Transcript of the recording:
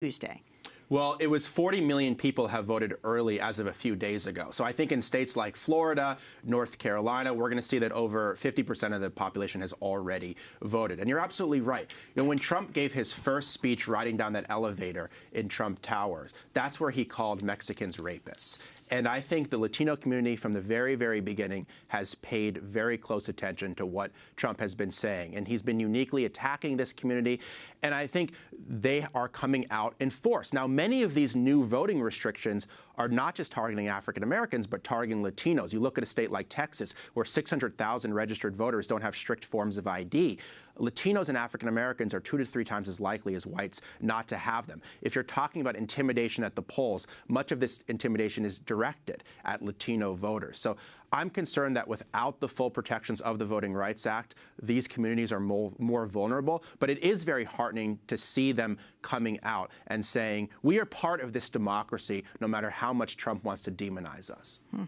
Tuesday? Well, it was 40 million people have voted early as of a few days ago. So I think in states like Florida, North Carolina, we're going to see that over 50% of the population has already voted. And you're absolutely right. You know, when Trump gave his first speech riding down that elevator in Trump Towers, that's where he called Mexicans rapists. And I think the Latino community from the very, very beginning has paid very close attention to what Trump has been saying. And he's been uniquely attacking this community. And I think they are coming out in force. Now, many of these new voting restrictions are not just targeting African Americans, but targeting Latinos. You look at a state like Texas, where 600,000 registered voters don't have strict forms of ID. Latinos and African Americans are two to three times as likely as whites not to have them. If you're talking about intimidation at the polls, much of this intimidation is directed at Latino voters. So I'm concerned that without the full protections of the Voting Rights Act, these communities are more, more vulnerable. But it is very heartening to see them coming out and saying, we are part of this democracy no matter how much Trump wants to demonize us. Hmm.